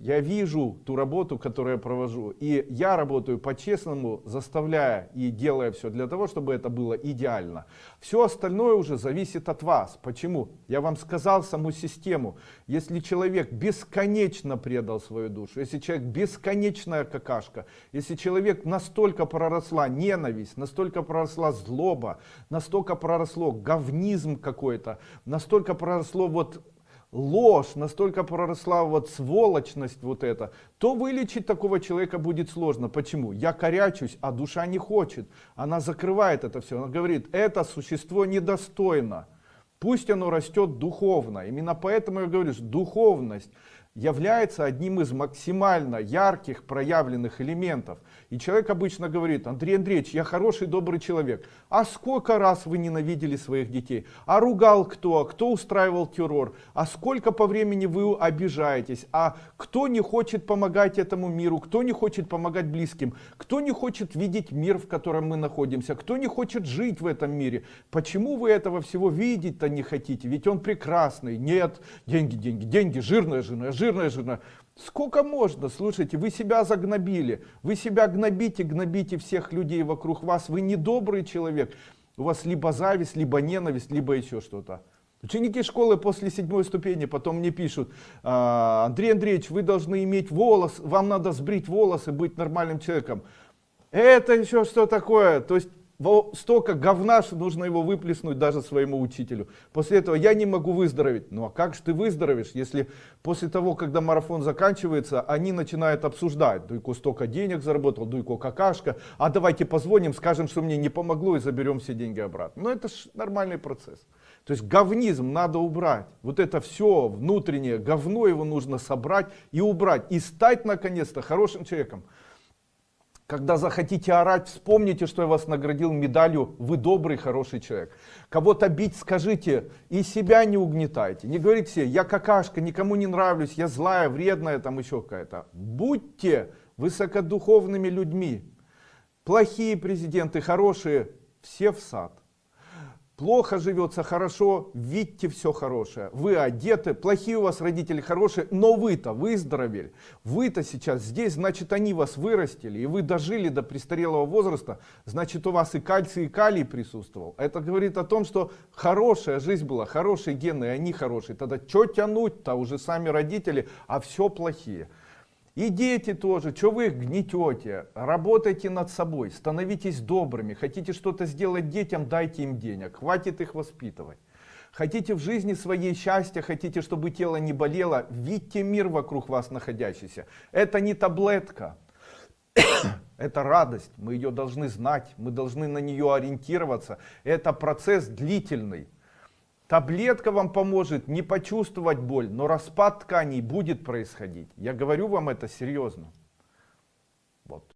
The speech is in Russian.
я вижу ту работу, которую я провожу. И я работаю по-честному, заставляя и делая все для того, чтобы это было идеально. Все остальное уже зависит от вас. Почему? Я вам сказал саму систему. Если человек бесконечно предал свою душу, если человек бесконечная какашка, если человек настолько проросла ненависть, настолько проросла злоба, настолько проросло говнизм какой-то, настолько проросло вот ложь, настолько проросла вот сволочность вот это, то вылечить такого человека будет сложно. Почему? Я корячусь, а душа не хочет. Она закрывает это все. Она говорит, это существо недостойно. Пусть оно растет духовно. Именно поэтому я говорю, что духовность является одним из максимально ярких проявленных элементов. И человек обычно говорит, Андрей Андреевич, я хороший, добрый человек. А сколько раз вы ненавидели своих детей? А ругал кто? Кто устраивал террор? А сколько по времени вы обижаетесь? А кто не хочет помогать этому миру? Кто не хочет помогать близким? Кто не хочет видеть мир, в котором мы находимся? Кто не хочет жить в этом мире? Почему вы этого всего видеть-то не хотите? Ведь он прекрасный. Нет, деньги, деньги, деньги, жирная жена, жирная жена. Сколько можно? Слушайте, вы себя загнобили. Вы себя гнобите, гнобите всех людей вокруг вас. Вы недобрый человек. У вас либо зависть, либо ненависть, либо еще что-то. Ученики школы после седьмой ступени потом мне пишут, «А, Андрей Андреевич, вы должны иметь волос, вам надо сбрить волосы, быть нормальным человеком. Это еще что такое? То есть столько говна, что нужно его выплеснуть даже своему учителю. После этого я не могу выздороветь. Ну а как же ты выздоровеешь, если после того, когда марафон заканчивается, они начинают обсуждать. Дуйко столько денег заработал, Дуйко какашка, а давайте позвоним, скажем, что мне не помогло и заберем все деньги обратно. Ну это ж нормальный процесс. То есть говнизм надо убрать. Вот это все внутреннее говно его нужно собрать и убрать. И стать наконец-то хорошим человеком. Когда захотите орать, вспомните, что я вас наградил медалью «Вы добрый, хороший человек». Кого-то бить, скажите, и себя не угнетайте. Не говорите себе «Я какашка, никому не нравлюсь, я злая, вредная, там еще какая-то». Будьте высокодуховными людьми. Плохие президенты, хорошие, все в сад плохо живется, хорошо, видите все хорошее. Вы одеты, плохие у вас родители, хорошие, но вы-то выздоровели. Вы-то сейчас здесь, значит они вас вырастили, и вы дожили до престарелого возраста, значит у вас и кальций, и калий присутствовал. Это говорит о том, что хорошая жизнь была, хорошие гены, и они хорошие. Тогда что тянуть-то уже сами родители, а все плохие. И дети тоже, что вы их гнетете, работайте над собой, становитесь добрыми, хотите что-то сделать детям, дайте им денег, хватит их воспитывать. Хотите в жизни своей счастья, хотите, чтобы тело не болело, видите мир вокруг вас находящийся. Это не таблетка, это радость, мы ее должны знать, мы должны на нее ориентироваться. Это процесс длительный. Таблетка вам поможет не почувствовать боль, но распад тканей будет происходить. Я говорю вам это серьезно. Вот.